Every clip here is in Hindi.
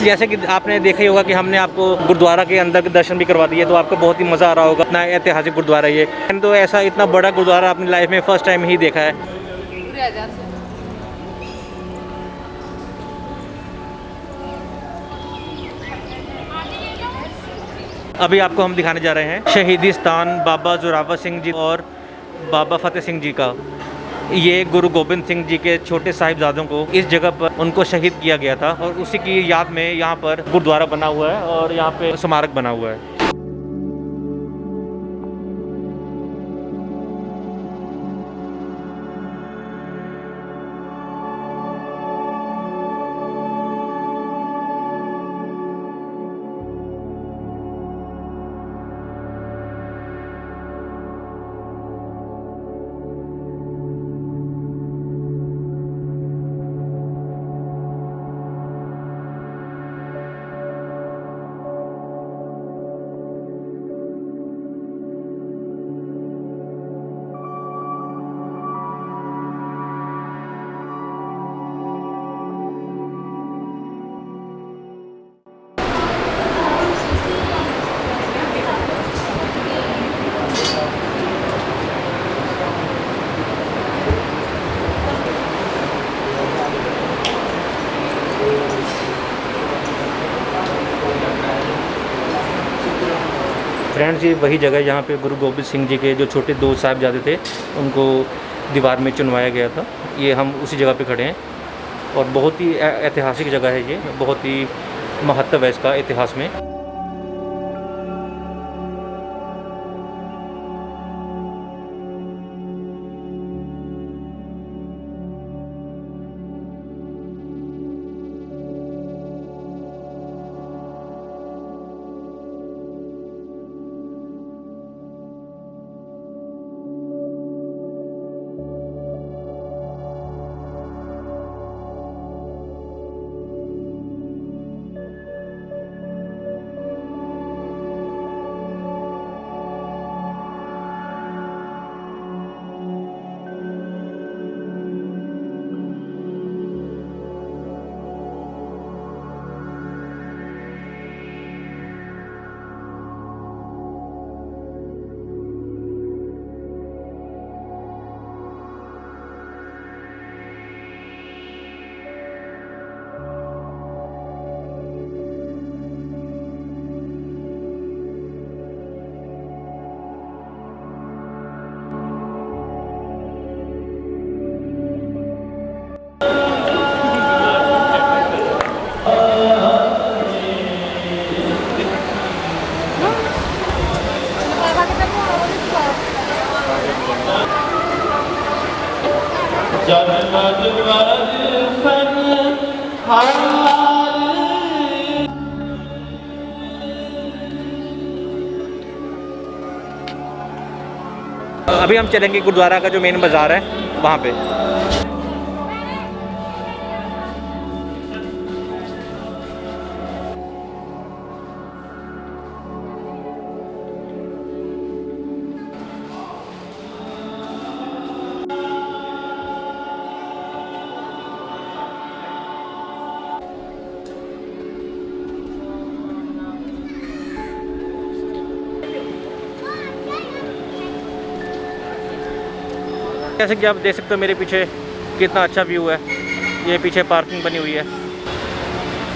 जैसे कि आपने देखा ही होगा कि हमने आपको गुरुद्वारा के अंदर के दर्शन भी करवा दिए तो आपको बहुत ही मज़ा आ रहा होगा। इतना ऐतिहासिक गुरुद्वारा ये। तो ऐसा इतना बड़ा गुरुद्वारा अपनी लाइफ में फ़र्स्ट टाइम ही देखा है। अभी आपको हम दिखाने जा रहे हैं शहीदी स्थान बाबा जोरावर सिंह जी और बाबा फतेह सिंह जी का। ये गुरु गोबिंद सिंह जी के छोटे साहिबजादों को इस जगह पर उनको शहीद किया गया था और उसी की याद में यहाँ पर गुरुद्वारा बना हुआ है और यहाँ पे स्मारक बना हुआ है। फ्रेंड्स ये वही जगह जहाँ पे गुरु गोबिंद सिंह जी के जो छोटे दो जाते थे, उनको दीवार में चुनवाया गया था। ये हम उसी जगह पे खड़े हैं। और बहुत ही ऐतिहासिक जगह है ये, बहुत ही महत्व है इसका इतिहास में। अभी हम चलेंगे गुरुद्वारा का जो मेन बाज़ार है वहाँ पे। जैसे कि आप देख सकते हो मेरे पीछे कितना अच्छा व्यू है। ये पीछे पार्किंग बनी हुई है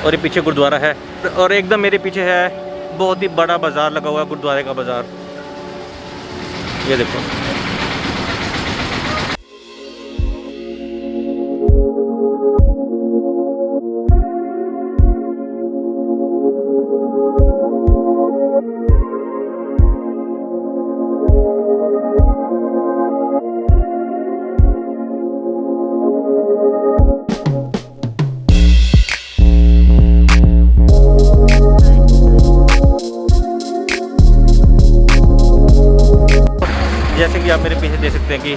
और ये पीछे गुरुद्वारा है। और एकदम मेरे पीछे है, बहुत ही बड़ा बाज़ार लगा हुआ है, गुरुद्वारे का बाज़ार। ये देखो। कि आप मेरे पीछे देख सकते हैं कि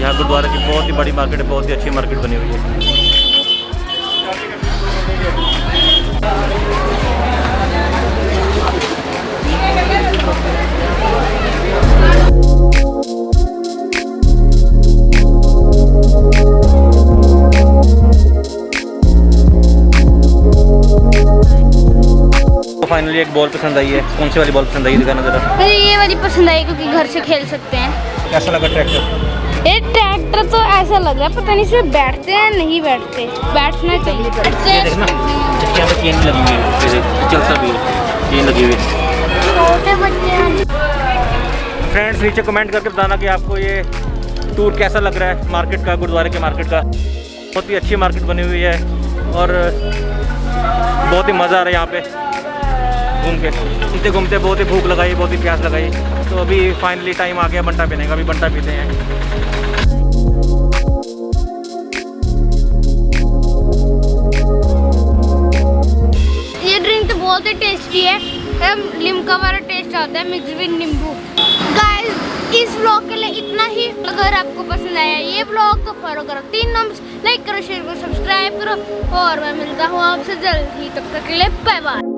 यहाँ गुरुद्वारा की बहुत ही बड़ी मार्केट है बहुत ही अच्छी मार्केट बनी हुई है। तो फाइनली एक बॉल पसंद आई है। कौन सी वाली बॉल पसंद आई है? दिखाना ज़रा। मुझे ये वाली पसंद आई क्योंकि घर से खेल सकते हैं। कैसा लगा ट्रैक्टर ये ट्रैक्टर तो ऐसा लग रहा है पता नहीं इसमें बैठते हैं नहीं बैठते। बैठना ये चाहिए देखना इसके यहाँ पे चेन लगी हुई है चलता भी है चेन लगी हुई है। छोटे बच्चे हैं फ्रेंड्स नीचे कमेंट करके बताना कि आपको ये टूर कैसा लग रहा है मार्केट का गुरुद्वारे के मार्केट का। बहुत ही अच्छी मार्केट बनी हुई है और बहुत ही मज़ा आ रहा है यहाँ पे। घूम के। घूमते घूमते बहुत ही भूख लगाई, बहुत ही प्यास लगाई। तो अभी फाइनली टाइम आ गया बंटा पीने का, अभी बंटा पीते हैं। ये ड्रिंक तो बहुत ही टेस्टी है। हम लिमका वाला टेस्ट आता है मिक्स विद नींबू। गाइस इस व्लॉग के लिए इतना ही। अगर आपको पसंद आया ये व्लॉग तो फॉलो करो। तीन नंबर लाइक करो शेयर करो सब्सक्राइब करो। और मैं मिलता हूँ आपसे जल्द ही। तब तक के लिए बाय बाय